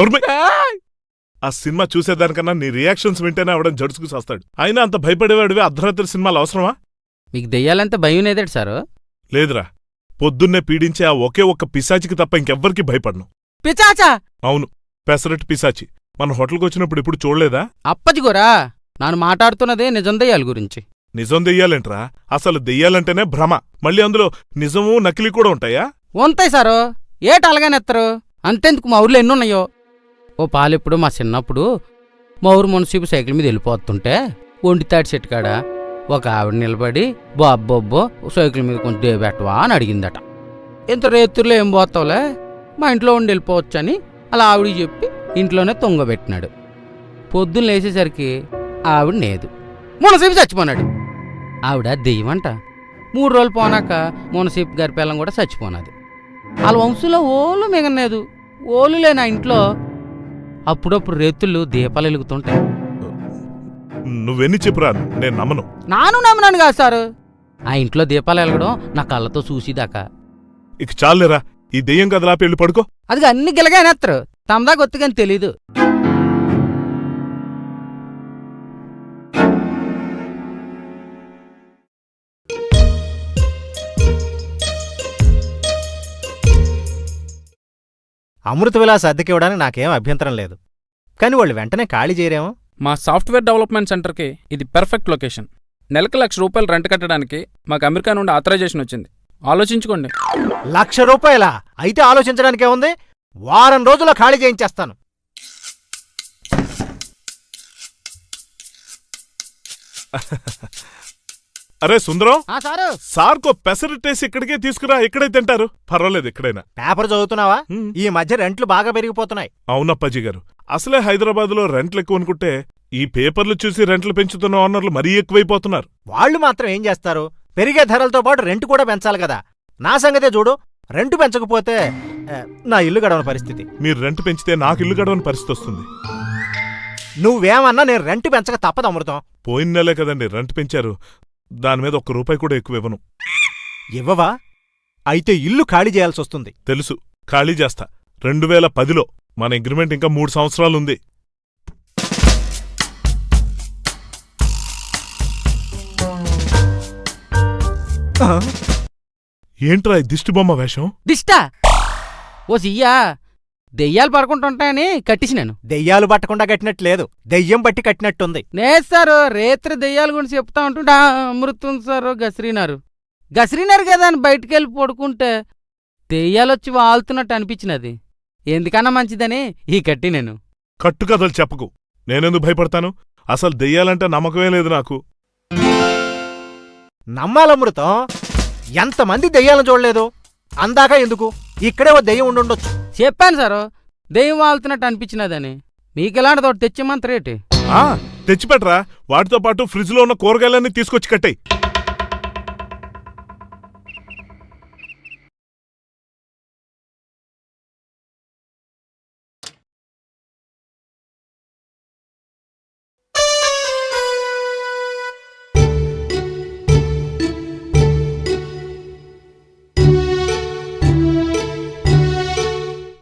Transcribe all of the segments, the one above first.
నోర్మై. ఆ సినిమా చూసేదానికన్నా నీ రియాక్షన్స్ వింటేనే అవడం జడుసుకు చేస్తాడు. అయినా అంత భయపడేవాడివి అర్ధరాత్రి సినిమాలు అవసరమా? మీకు దెయ్యాలంటే భయం లేదేటి సారు? లేదురా. పొద్దున్నే పీడించే ఆ ఒకే ఒక్క పిశాచికి తప్ప ఇంకెవ్వరికి భయపడను. పిచాచా అవును. పెసరట్ పిశాచి. మన హోటల్కి వచ్చినప్పుడు ఇప్పుడు చూడలేదా? అప్పజిగోరా నాను మాట్లాడుతున్నదే నిజం దెయ్యాల గురించి. నిజం దెయ్యాలేంట్రా? అసలు దెయ్యాలంటేనే భ్రమ. మళ్ళీ అందులో నిజము నకిలీ కూడా ఉంటాయా? ఉంటాయి సారు. ఏట అలాగనేత్తరు అంతెందుకు మా ఊర్లో ఎన్నున్నాయో? ఓ పాలెప్పుడు మా చిన్నప్పుడు మా ఊరు మున్సిపల్ సైకిల్ మీద వెళ్ళిపోతుంటే ఒంటితాటి చెట్టు కాడ ఒక ఆవిడ నిలబడి బాబ్బొబ్బో సైకిల్ మీద కొంచెం దేబెట్టవా అని అడిగిందట. ఇంత రేతుల్లో ఏం పోతావులే? మా ఇంట్లో ఉండి వెళ్ళిపోవచ్చని? అలా ఆవిడికి చెప్పి ఇంట్లోనే తొంగబెట్టినాడు పొద్దున్న లేచేసరికి ఆవిడ లేదు. మునసీపు చచ్చిపోనాడు. ఆవిడ దెయ్యమంట. మూడు రోజులు పోనాక మునసీపు గారి పిల్లం కూడా చచ్చిపోనాది. వాళ్ళ వంశంలో ఓలు మిగలేదు ఓలు లేని ఆ ఇంట్లో అప్పుడప్పుడు రేతుళ్ళు దీపాలు వెలుగుతుంటాయి. నువ్వెన్ని చెప్పురా? నేను నమ్మను. నాను నమ్మనాను కాదు సారు. ఆ ఇంట్లో దీపాలు వెలగడం నా కళ్ళతో చూసిదాకా. ఇక చాలేరా ఈ దెయ్యం కదలా పెళ్ళి పడుకో. అది అన్ని గిలగానేస్తారు తమదా గొత్తుగాని తెలీదు. అమృత విలాస్ అద్దెకివ్వడానికి నాకేం అభ్యంతరం లేదు. కానీ వాళ్ళు వెంటనే ఖాళీ చేయరేమో? మా సాఫ్ట్వేర్ డెవలప్మెంట్ సెంటర్కి ఇది పెర్ఫెక్ట్ లొకేషన్. నెలకు లక్ష రూపాయలు రెంట్ కట్టడానికి మాకు అమెరికా నుండి ఆథరైజేషన్ వచ్చింది. ఆలోచించుకోండి. లక్ష రూపాయల? అయితే ఆలోచించడానికే ఉంది వారం రోజుల్లో ఖాళీ చేయించేస్తాను. అరే సుందరం సారు. సార్కో పెసరట్టేసి ఇక్కడికే తీసుకురా ఇక్కడే తింటారు. పర్వాలేదు ఎక్కడైనా పేపర్ చదువుతున్నావా. ఈ మధ్య రెంట్లు బాగా పెరిగిపోతున్నాయి. అవునప్పాజీ గారు. అసలే హైదరాబాద్లో రెంట్లు ఎక్కువ అనుకుంటే ఈ పేపర్లు చూసి రెంట్లు పెంచుతున్న ఓనర్లు మరీ ఎక్కువైపోతున్నారు. వాళ్ళు మాత్రం ఏం చేస్తారు? పెరిగే ధరలతో పాటు రెంట్ కూడా పెంచాలి కదా. నా సంగతే చూడు రెంట్ పెంచకపోతే ఆ, నా ఇల్లు గడవని పరిస్థితి. మీరు రెంట్ పెంచితే నాకు ఇల్లు గడవని పరిస్థితి వస్తుంది. నువ్వేమన్నా నేను రెంట్ పెంచక తప్పదు అమృతం. పోయిన నెలే కదండి రెంట్ పెంచారు. దాని మీద ఒక్క రూపాయి కూడా ఎక్కువ ఇవ్వను. ఇవ్వవా? అయితే ఇల్లు ఖాళీ చేయాల్సి వస్తుంది తెలుసు. ఖాళీ చేస్తా. రెండు వేల పదిలో మన అగ్రిమెంట్ ఇంకా మూడు సంవత్సరాలుంది. ఏంట్రా ఈ దిష్టి బొమ్మ వేషం? దిష్టా! ఓ సియ్యా! దెయ్యాలు పడుకుంటుంటాయని కట్టించినాను దెయ్యాలు పట్టకుండా కట్టినట్టు లేదు దెయ్యం బట్టి కట్టినట్టుంది. లేదు సారు రేత్రి దెయ్యాల గురించి చెప్తా ఉంటుంటే "ఆ, అమృతం సారు గసిరినారు. గసిరినారు కదా అని బయటికి వెళ్ళి పడుకుంటే దెయ్యాలు వచ్చి వాళ్తున్నట్టు అనిపించినది. ఎందుకన్నా మంచిదని ఈ కట్టి నేను. కట్టుకథలు చెప్పకు. నేనెందుకు భయపడతాను? అసలు దెయ్యాలంటే నమ్మకమే లేదు నాకు. నమ్మాలమృతం ఎంతమంది దెయ్యాలను చూడలేదు? అందాక ఎందుకు? ఇక్కడే ఓ దెయ్యం ఉండుండొచ్చు. చెప్పాను సారు. దెయ్యం వాళ్తున్నట్టు అనిపించినదని. మీకు ఎలాంటి తోటి తెచ్చిమంత రేటు? తెచ్చిపెట్టరా. వాటితో పాటు ఫ్రిడ్జ్లో ఉన్న కూరగాయలన్నీ తీసుకొచ్చి కట్టాయి.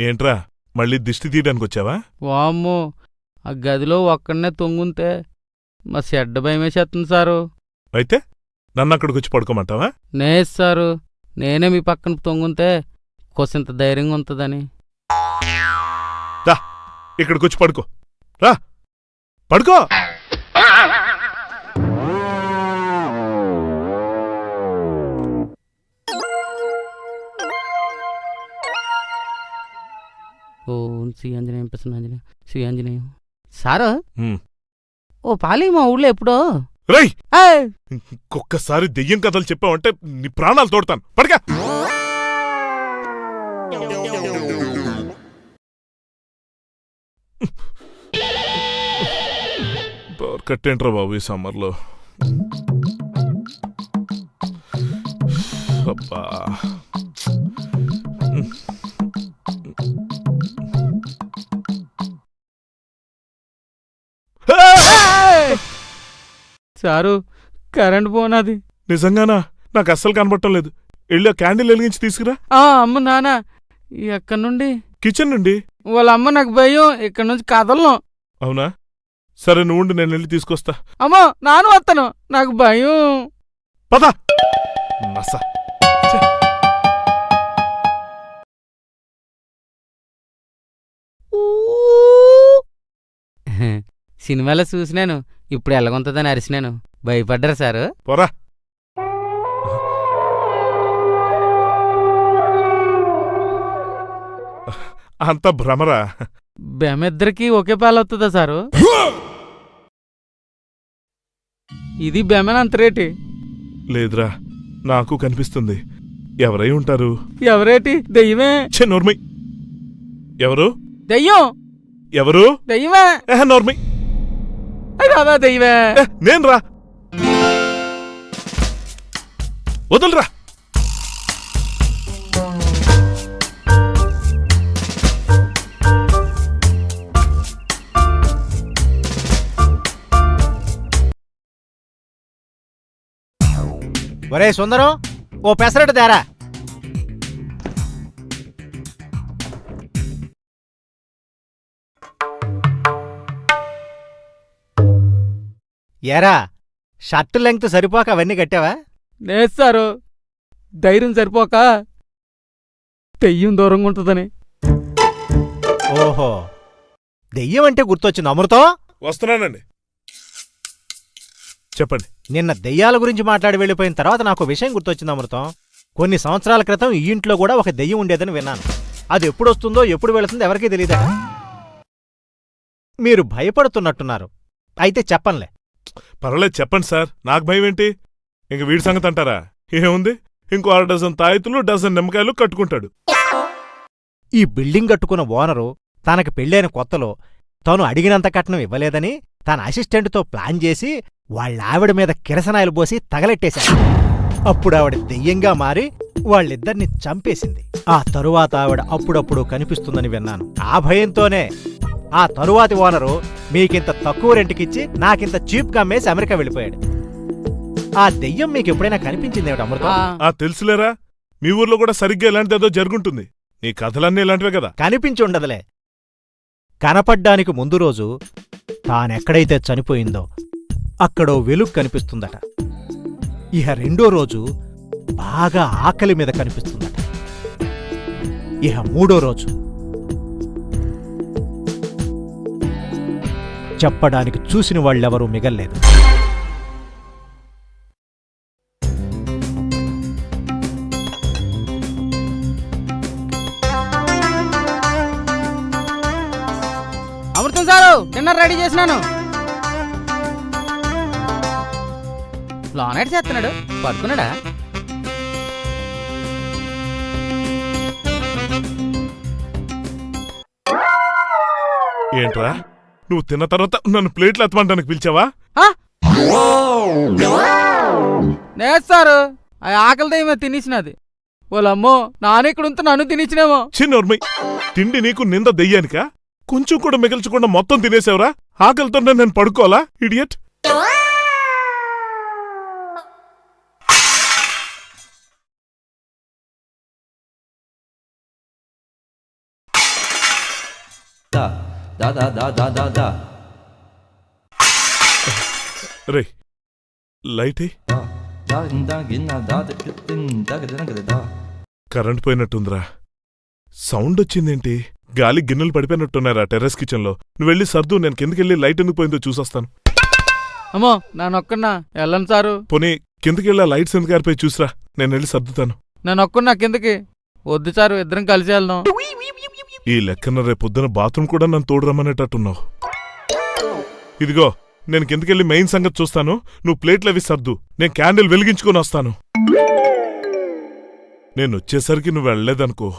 ఏంట్రా? మళ్ళీ దిష్టి తీయడానికి వచ్చావా వామ్మో ఆ గదిలో ఒక్కడనే తొంగుంతే మా చెడ్డ భయమేసేస్తుంది సారు. అయితే నన్ను అక్కడికి వచ్చి పడుకోమంటావా? నేస్ సారు నేనే మీ పక్కన తొంగుంతే కొసింత ధైర్యంగా ఉంటుందని. ఇక్కడికి వచ్చి పడుకో. రా పడుకో! ఓం శ్రీ ఆంజనేయం ప్రసన్న ఆంజనేయం శ్రీ ఆంజనేయం. సారు. ఓ పాలి మా ఊళ్ళో ఎప్పుడో? ఏయ్! ఇంకొక్కసారి దెయ్యం కథలు చెప్పావంటే నీ ప్రాణాలు తోడతాను. పడగా పవర్ కట్టేంట్రా బాబు ఈ సమ్మర్లో? అబ్బా! సారు కరెంట్ పోనాది. నిజంగానా? నాకు అస్సలు కనబడటం లేదు. వెళ్ళి క్యాండిల్ వెలిగించి తీసుకురా. ఆ అమ్మ నాన్న. ఎక్కడి నుండి. కిచెన్ నుండి? వాళ్ళ అమ్మ నాకు భయం. ఇక్కడ నుంచి కదలను. అవునా? సరే నువ్వు ఉండు, నేను వెళ్ళి తీసుకొస్తా. అమ్మో నాన్న వస్తాను నాకు భయం. పద! నస. సినిమాలో చూసినాను. ఇప్పుడు ఎలాగుంటుందని అరిసినాను. భయపడ్డారు సారు. పోరా. అంత భ్రమరా. బెమిద్దరికి ఒకే పాలవుతుందా సారు? ఇది బెమెన్ రేటి? లేదురా నాకు కనిపిస్తుంది. ఎవరై ఉంటారు? ఎవరేటి? దెయ్యమే? ఛే నోర్మై. ఎవరు? దెయ్యం? ఎవరు? దెయ్యమే? ఏహ నోర్మై. దెయ్యమే. ఏ, నేను రా వదలరా. ఒరే సుందరం ఓ పెసరట్టు తేరా. ఏరా షర్ట్ లెంగ్త్ సరిపోక అవన్నీ కట్టావా? లేదు సారు ధైర్యం సరిపోక దెయ్యం దూరంగా ఉంటుందని. ఓహో దెయ్యం అంటే గుర్తొచ్చింది అమృతం? వస్తున్నానండి. చెప్పండి. నిన్న దెయ్యాల గురించి మాట్లాడి వెళ్ళిపోయిన తర్వాత నాకు విషయం గుర్తొచ్చింది అమృతం. కొన్ని సంవత్సరాల క్రితం ఈ ఇంట్లో కూడా ఒక దెయ్యం ఉండేదని విన్నాను. అది ఎప్పుడు వస్తుందో ఎప్పుడు వెళుతుందో ఎవరికీ తెలియదా మీరు భయపడుతున్నట్టున్నారు. అయితే చెప్పంలే. పర్వాలేదు చెప్పండి సార్. నాకు భయం ఏంటి? ఇంక వీడి సంగతి అంటారా? ఏముంది? ఇంకో అర డజన్ తాయితులు డజన్ నిమ్మకాయలు కట్టుకుంటాడు. ఈ బిల్డింగ్ కట్టుకున్న ఓనరు తనకి పెళ్ళైన కొత్తలో తాను అడిగినంత కట్నం ఇవ్వలేదని తన అసిస్టెంట్తో ప్లాన్ చేసి వాళ్ళ ఆవిడ మీద కిరసనాయలు పోసి తగలెట్టేశాడు. అప్పుడు ఆవిడ దెయ్యంగా మారి వాళ్ళిద్దరిని చంపేసింది. ఆ తరువాత ఆవిడ అప్పుడప్పుడు కనిపిస్తుందని విన్నాను. ఆ భయంతోనే ఆ తరువాతి ఓనరు మీకింత తక్కువ రెంట్కిచ్చి నాకింత చీప్గా అమ్మేసి అమెరికా వెళ్ళిపోయాడు. ఆ దెయ్యం మీకు ఎప్పుడైనా కనిపించింది ఏమిటి అమృతం? ఆ తెలుసులేరా? మీ ఊర్లో కూడా సరిగ్గా ఇలాంటిదేదో జరుగుంటుంది. నీ కథలన్నీ ఇలాంటివే కదా? కనిపించి ఉండదులే. కనపడ్డానికి ముందు రోజు తానెక్కడైతే చనిపోయిందో అక్కడో వెలుగు కనిపిస్తుందట. ఇహ రెండో రోజు బాగా ఆకలి మీద కనిపిస్తుందట. ఇహ మూడో రోజు. చెప్పడానికి చూసిన వాళ్ళెవరూ మిగల్లేదు. అమృతం సారు డిన్నర్ రెడీ చేసినాను. లోనైట్ చేస్తున్నాడు. పడుకున్నాడా? ఏంట్రా? నువ్వు తిన్న తర్వాత నన్ను ప్లేట్లు ఎత్తమంటానికి పిలిచావా? లేదు సారు. ఆ ఆకలి దయ్యమే తినేసినది. వాళ్ళమ్మో నాన్న ఇక్కడ ఉంటే నన్ను తినేసినేమో. చిన్నోర్మై తిండి నీకు నింద దెయ్యానికా? కొంచెం కూడా మిగల్చకుండా మొత్తం తినేసావురా? ఆకలితో నేను పడుకోవాలా ఇడియట్? రే లైట్? కరెంట్ పోయినట్టుందిరా. సౌండ్ వచ్చిందేంటి? గాలి గిన్నెలు పడిపోయినట్టున్నారా టెర్రస్ కిచెన్లో నువ్వు వెళ్ళి సర్దు నేను కిందకెళ్ళి లైట్ ఎందుకు పోయిందో చూసొస్తాను. అమ్మో నానొక్కన్నా వెళ్ళను సారు. పోనీ కిందకెళ్ళి లైట్స్ ఎందుకు ఆరిపోయి చూసిరా. నేను వెళ్ళి సర్దుతాను. నానొక్కన్నా కిందకి? వద్దు సారు ఇద్దరం కలిసి వెళ్దాం. ఈ లెక్కన రేపొద్దున బాత్రూమ్ కూడా నన్ను తోడు రమ్మనేటట్టున్నావు ఇదిగో నేను కిందకెళ్ళి మెయిన్ సంగతి చూస్తాను. నువ్వు ప్లేట్లు అవి సర్దు. నేను క్యాండిల్ వెలిగించుకొని వస్తాను. నేను వచ్చేసరికి నువ్వు వెళ్ళలేదనుకో.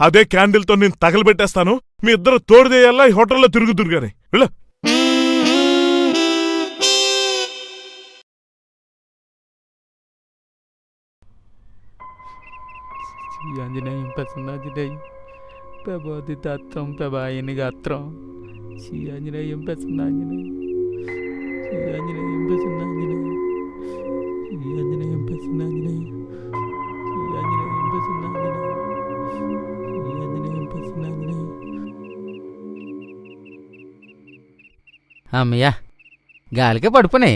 అదే క్యాండిల్తో నేను తగలబెట్టేస్తాను. మీ ఇద్దరు తోడుదేయల్లా ఈ హోటల్లో తిరుగుతురు గాని. వెళ్ళ. ఆంజనేయం ప్రసన్నాంజనేయం ప్రభోదితత్వం ప్రభాయని గాత్రం. శ్రీ ఆంజనేయం ప్రసన్న ఆంజనేయం శ్రీ ఆంజనేయం ప్రసన్న ఆంజనేయం శ్రీ ఆంజనేయం ప్రసన్న శ్రీ ఆంజనేయం శ్రీ ఆంజనేయం అమ్మయ్యా గాలికే పడుపునే.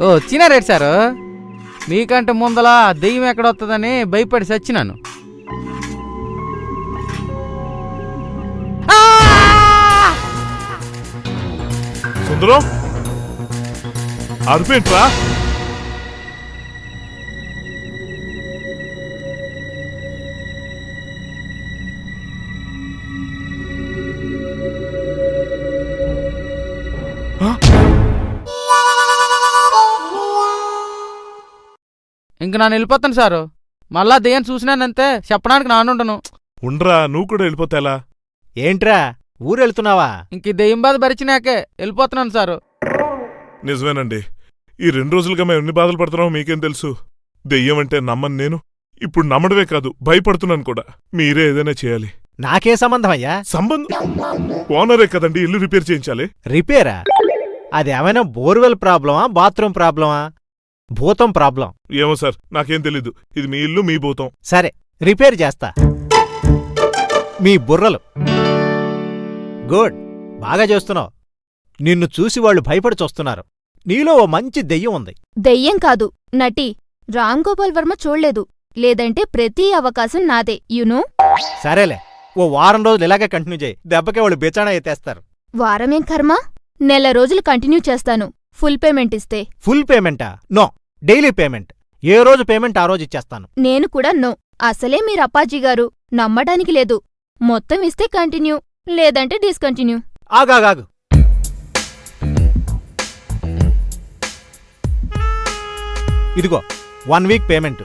ఓ వచ్చినారేటి సారు? మీకంటే ముందల దెయ్యం ఎక్కడొస్తుందని భయపడి చచ్చినాను సుందరం అరుపేంట్రా? ఇంక నేను వెళ్ళిపోతాను సారు. మళ్ళా దెయ్యం చూసినానంతే చెప్పడానికి నానుండను ఉండ్రా నువ్వు కూడా వెళ్ళిపోతే ఎలా? ఏంట్రా ఊరెళ్తున్నావా ఇంక ఈ దెయ్యం బాధ భరిచినాకే వెళ్ళిపోతున్నాను సారు. నిజమేనండి. ఈ రెండు రోజులుగా మేము ఎన్ని బాధలు పడుతున్నామో మీకేం తెలుసు? దెయ్యం అంటే నమ్మను నేను. ఇప్పుడు నమ్మడమే కాదు భయపడుతున్నాను కూడా. మీరే ఏదైనా చేయాలి. నాకే సంబంధం అయ్యా? సంబంధం? ఓనరే కదండి ఇల్లు రిపేర్ చేయించాలి. రిపేరా? అది ఏమైనా బోర్వెల్ ప్రాబ్లమా బాత్రూమ్ ప్రాబ్లమా? భూతం ప్రాబ్లం. ఏమో సార్ నాకేం తెలీదు. ఇది మీ ఇల్లు మీ భూతం. సరే రిపేర్ చేస్తా. మీ బుర్రలు. గుడ్. బాగా చేస్తున్నావు. నిన్ను చూసి వాళ్ళు భయపడి చూస్తున్నారు. నీలో ఓ మంచి దెయ్యం ఉంది. దెయ్యం కాదు. నటి. రామ్ గోపాల్ వర్మ చూడలేదు. లేదంటే ప్రతి అవకాశం నాదే యునో సరేలే. ఓ వారం రోజులు ఇలాగే కంటిన్యూ చేయి. దెబ్బకే వాళ్ళు బెచానా ఎత్తేస్తారు. వారమేం కర్మ? నెల రోజులు కంటిన్యూ చేస్తాను. ఫుల్ పేమెంట్ ఇస్తే. ఫుల్ పేమెంటా? నో. Daily payment. ఏ రోజు పేమెంట్ ఆ రోజు ఇచ్చేస్తాను. నేను కూడా నో. అసలే మీరు అప్పాజీ గారు. నమ్మడానికి లేదు. మొత్తం ఇస్తే కంటిన్యూ. లేదంటే డిస్కంటిన్యూ. ఆగాగాగు. ఇదిగో వన్ వీక్ పేమెంట్.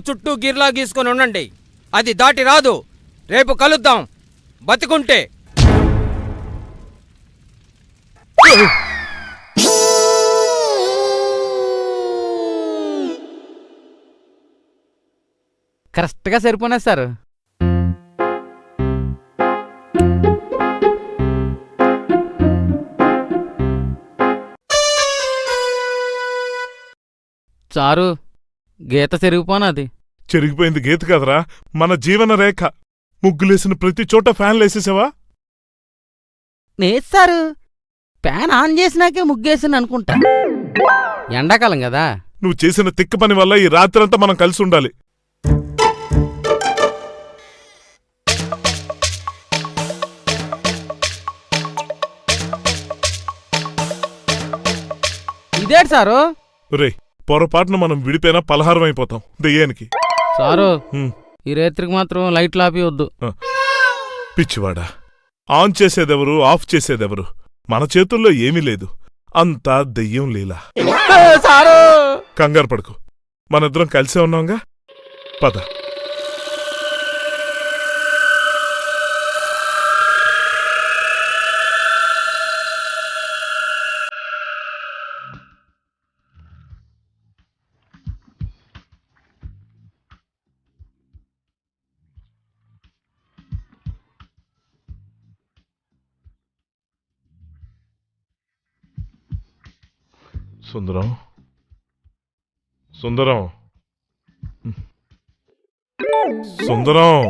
నాకు చుట్టూ గిర్లా గీసుకొని ఉండండి. అది దాటి రాదు. రేపు కలుద్దాం. బతికుంటే. కరెక్ట్గా సరిపోయినా సార్. చారు గీత చెరిగిపోనాది. చెరిగిపోయింది గీత కదరా మన జీవన రేఖ. ముగ్గులేసిన ప్రతి చోట ఫ్యాన్లు వేసేసావా? నేస్తారు ఫ్యాన్ ఆన్ చేసినాకే ముగ్గేసాను అనుకుంటా. ఎండాకాలం కదా. నువ్వు చేసిన తిక్క పని వల్ల ఈ రాత్రంతా మనం కలిసి ఉండాలి. ఇదేటి సారు? రే పొరపాటున మనం విడిపోయినా పలహారం అయిపోతాం. దెయ్యానికి. సారు. ఈ రేత్రికి మాత్రం లైట్లు ఆపి వద్దు. పిచ్చివాడా. ఆన్ చేసేదెవరు ఆఫ్ చేసేదెవరు? మన చేతుల్లో ఏమీ లేదు. అంతా దెయ్యం లీలా. సారు! కంగారు పడుకు. మనిద్దరం కలిసే ఉన్నాంగా? పద. సుందరం. సుందరం. సుందరం.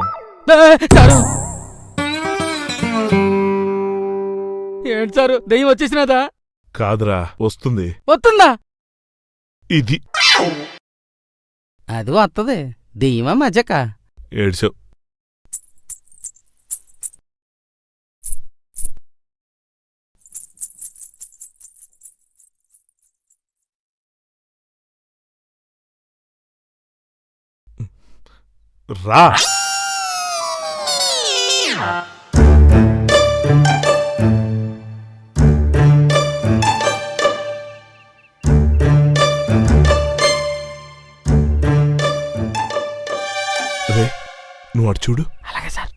ఏంటి సారు దెయ్యం వచ్చేసినదా? కాదురా వస్తుంది. వస్తుందా? ఇది. అది వస్తుంది దెయ్యమా మజక? ఏడ్చావు. రా. రే నువ్వు అటు చూడు. అలాగే సార్.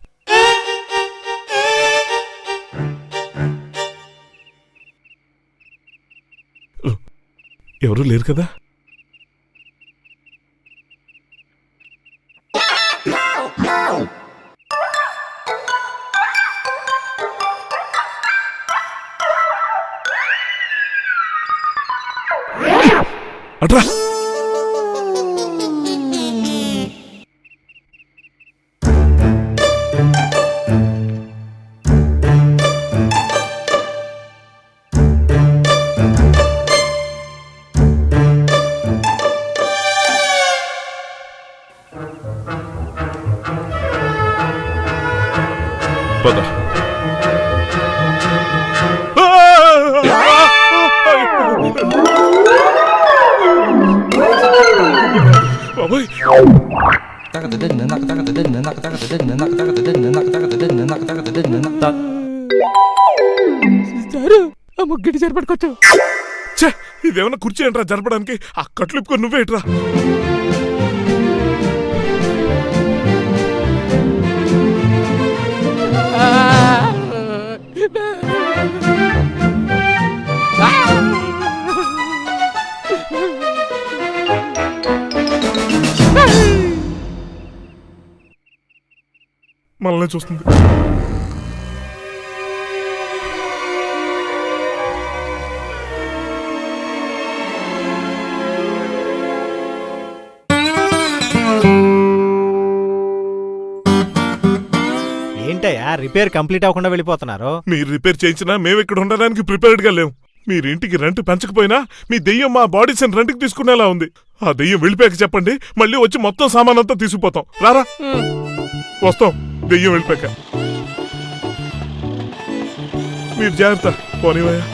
ఎవరు లేరు కదా? అట్రా. పద ఆ ముగ్గుడి సరిపడుకోవచ్చు ఛే ఇదేమన్నా కుర్చీ ఏంట్రా జరపడానికి? ఆ కట్లిప్పుకొని నువ్వేట్రా. మనల్ని చూస్తుంది. ఏంటయ్యా రిపేర్ కంప్లీట్ అవ్వకుండా వెళ్ళిపోతున్నారు? మీరు రిపేర్ చేయించినా మేము ఇక్కడ ఉండడానికి ప్రిపేర్డ్గా లేం. మీరు ఇంటికి రెంట్ పెంచకపోయినా మీ దెయ్యం మా బాడీస్ రెంట్కి తీసుకునేలా ఉంది. ఆ దెయ్యం వెళ్ళిపోయాక చెప్పండి మళ్ళీ వచ్చి మొత్తం సామాన్ అంతా తీసుకుపోతాం. రారా? వస్తాం. దెయ్యం వెళ్ళిపోయాక. మీరు జాగ్రత్త పోనివయ్యా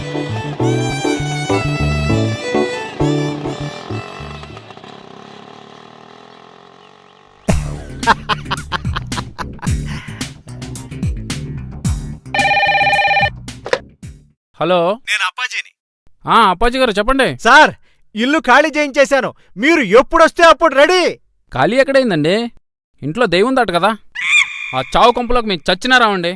హలో. నేను అప్పాజీని. ఆ అప్పాజీ గారు చెప్పండి. సార్ ఇల్లు ఖాళీ చేయించేశాను. మీరు ఎప్పుడొస్తే అప్పుడు రెడీ. ఖాళీ ఎక్కడైందండి? ఇంట్లో దెయ్యం ఉందట కదా. ఆ చావు కంపులోకి మీకు చచ్చినా రావండి.